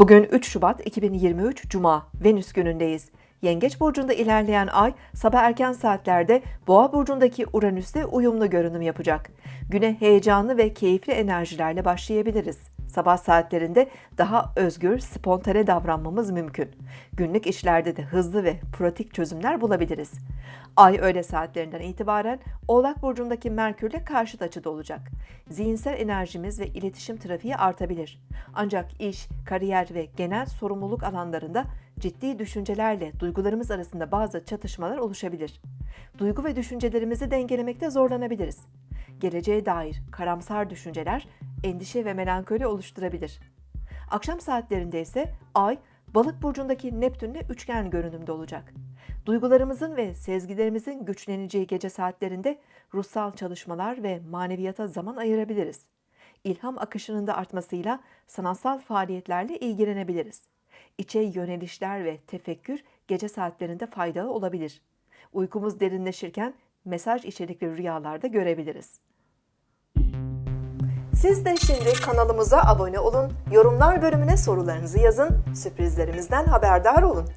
Bugün 3 Şubat 2023 Cuma, Venüs günündeyiz. Yengeç burcunda ilerleyen ay sabah erken saatlerde Boğa burcundaki Uranüs'te uyumlu görünüm yapacak. Güne heyecanlı ve keyifli enerjilerle başlayabiliriz. Sabah saatlerinde daha özgür, spontane davranmamız mümkün. Günlük işlerde de hızlı ve pratik çözümler bulabiliriz. Ay öğle saatlerinden itibaren Oğlak burcundaki Merkürle karşıt açıda olacak. Zihinsel enerjimiz ve iletişim trafiği artabilir. Ancak iş, kariyer ve genel sorumluluk alanlarında ciddi düşüncelerle duygularımız arasında bazı çatışmalar oluşabilir. Duygu ve düşüncelerimizi dengelemekte zorlanabiliriz. Geleceğe dair karamsar düşünceler endişe ve melankoli oluşturabilir. Akşam saatlerinde ise Ay, Balık burcundaki Neptünle üçgen görünümde olacak. Duygularımızın ve sezgilerimizin güçleneceği gece saatlerinde ruhsal çalışmalar ve maneviyata zaman ayırabiliriz. İlham akışının da artmasıyla sanatsal faaliyetlerle ilgilenebiliriz. İçe yönelişler ve tefekkür gece saatlerinde faydalı olabilir. Uykumuz derinleşirken mesaj içerikli rüyalarda görebiliriz. Siz de şimdi kanalımıza abone olun, yorumlar bölümüne sorularınızı yazın, sürprizlerimizden haberdar olun.